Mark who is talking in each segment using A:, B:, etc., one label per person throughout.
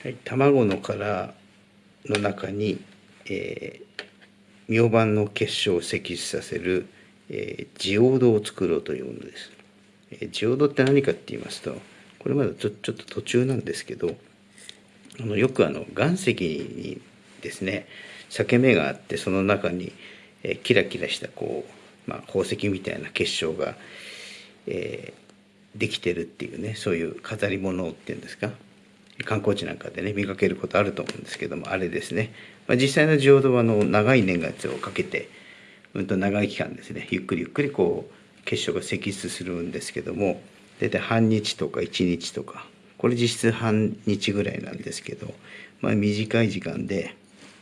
A: はい、卵の殻の中に、えー、明板の結晶を析出させる、えー、ジオードを作ろうというものです。えー、ジオードって何かって言いますとこれまだちょちょっと途中なんですけどあのよくあの岩石にですね裂け目があってその中に、えー、キラキラしたこう、まあ、宝石みたいな結晶が、えー、できてるっていうねそういう飾り物っていうんですか観光地なんかでね見かけることあると思うんですけどもあれですね、まあ、実際のジオードはの長い年月をかけてうんと長い期間ですねゆっくりゆっくりこう結晶が析出するんですけども大体半日とか1日とかこれ実質半日ぐらいなんですけど、まあ、短い時間で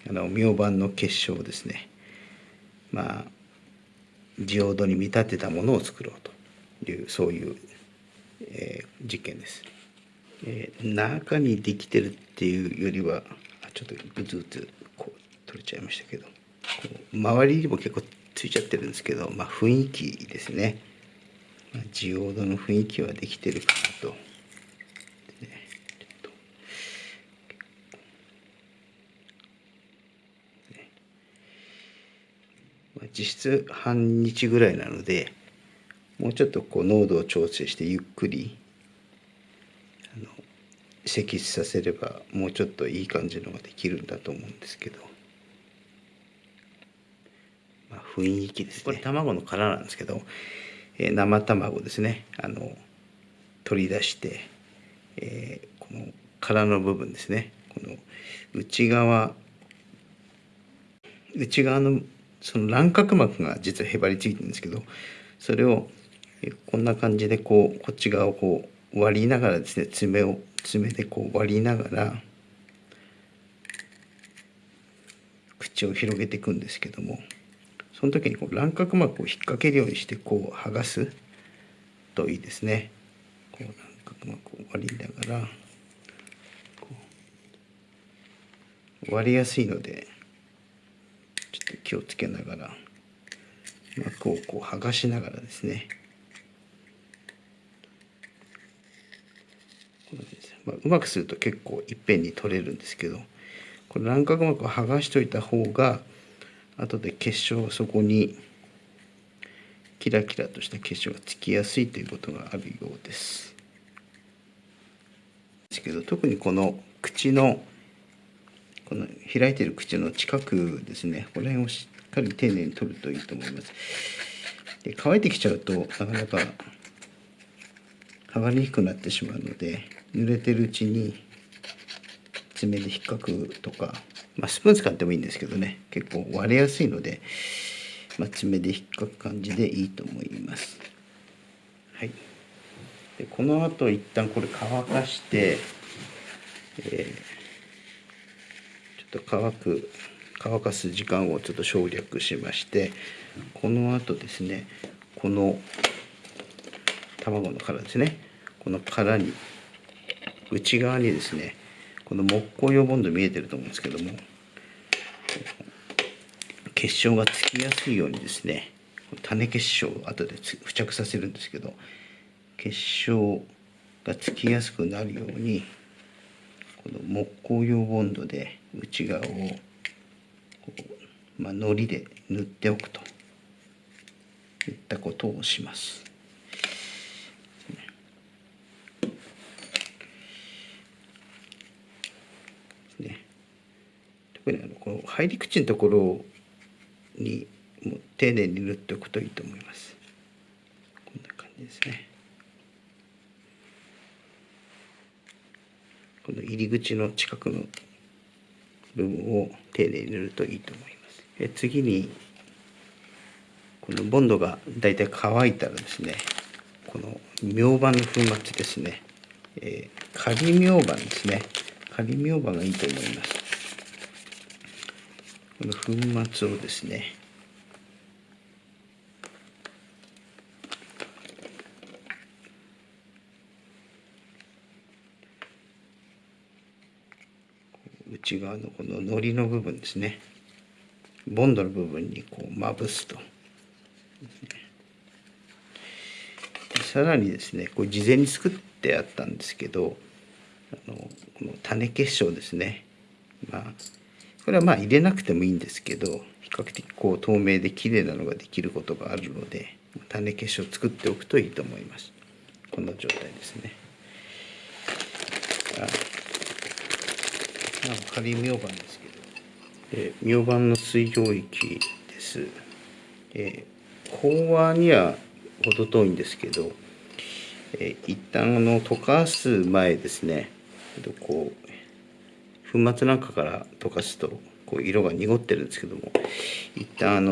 A: あの明板の結晶をですねまあジオードに見立てたものを作ろうというそういう、えー、実験です。えー、中にできてるっていうよりはちょっとグツグツこう取れちゃいましたけど。周りにも結構ついちゃってるんですけど、まあ、雰囲気ですね、まあ、ジオードの雰囲気はできてるかなと。実質半日ぐらいなのでもうちょっとこう濃度を調整してゆっくり積出させればもうちょっといい感じのができるんだと思うんですけど、まあ、雰囲気ですね。これ卵の殻なんですけど、えー、生卵ですね。あの取り出して、えー、この殻の部分ですね。この内側内側のその卵殻膜が実はへばりついてるんですけどそれをこんな感じでこうこっち側をこう割りながらですね爪を爪でこう割りながら口を広げていくんですけどもその時にこう卵殻膜を引っ掛けるようにしてこう剥がすといいですね。こう卵膜を割りながら割りやすいのでちょっと気をつけながら膜をこう剥がしながらですねまあ、うまくすると結構いっぺんに取れるんですけどこれ卵殻膜を剥がしといた方が後で結晶そこにキラキラとした結晶がつきやすいということがあるようです。ですけど特にこの口のこの開いてる口の近くですねこの辺をしっかり丁寧に取るといいと思います。で乾いてきちゃうとなかなか剥がれにくくなってしまうので濡れてるうちに爪で引っかくとか、まあ、スプーン使ってもいいんですけどね結構割れやすいので、まあ、爪で引っかく感じでいいと思います。はい、でこの後一旦これ乾かして、えー、ちょっと乾く乾かす時間をちょっと省略しましてこの後ですねこの卵の殻ですねこの殻に内側にですねこの木工用ボンド見えてると思うんですけども結晶がつきやすいようにですね種結晶を後で付着させるんですけど結晶がつきやすくなるようにこの木工用ボンドで内側をまあ、糊で塗っておくといったことをします。特にあのこの入り口のところに丁寧に塗っておくといいと思います。こんな感じですね。この入り口の近くの部分を丁寧に塗るといいと思います。え次にこのボンドがだいたい乾いたらですねこの明板の粉末ですね、えー、仮明板ですね。仮明板がいいと思います。この粉末をですね内側のこの糊の部分ですね。ボンドの部分にこうまぶすと。さらにですねこれ事前に作ってあったんですけどあのこの種結晶ですね。まあこれはまあ入れなくてもいいんですけど比較的こう透明で綺麗なのができることがあるので種結晶を作っておくといいと思います。この状態ですね。あまあ仮明板ですけど、えー、明板の水溶液です、えー、飽和には程遠いんですけど、えー、一旦あの溶かす前ですね。こう粉末なんかから溶かすとこう色が濁ってるんですけども一旦あの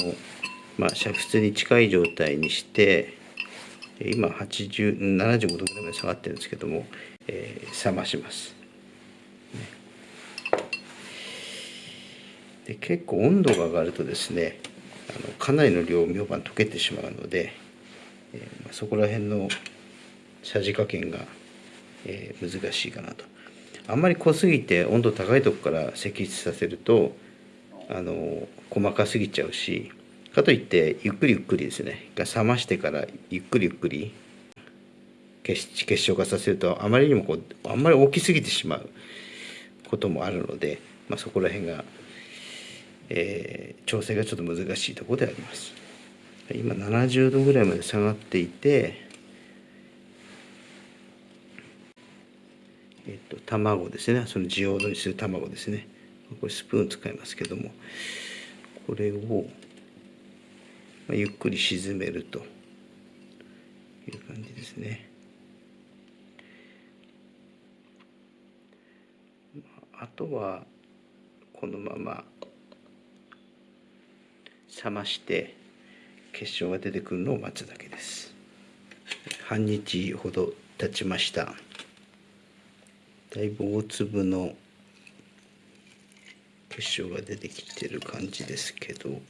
A: まあ煮沸に近い状態にして今8075度ぐらいまで下がってるんですけども、えー、冷まします。で結構温度が上がるとですねあのかなりの量明板溶けてしまうので、えーまあ、そこら辺のさじ加減が、えー、難しいかなと。あんまり濃すぎて温度高いとこから析出させるとあの細かすぎちゃうしかといってゆっくりゆっくりですね冷ましてからゆっくりゆっくり結結晶化させるとあまりにもこうあんまり大きすぎてしまうこともあるので、まあ、そこら辺が、えー、調整がちょっと難しいところであります。今70度ぐらいまで下がっていてえっと、卵ですね。そのジオードにする卵ですね。これスプーン使いますけども。これを、ゆっくり沈めると。いう感じですね。あとはこのまま冷まして結晶が出てくるのを待つだけです。半日ほど経ちました。だいぶ大粒の結晶が出てきてる感じですけど。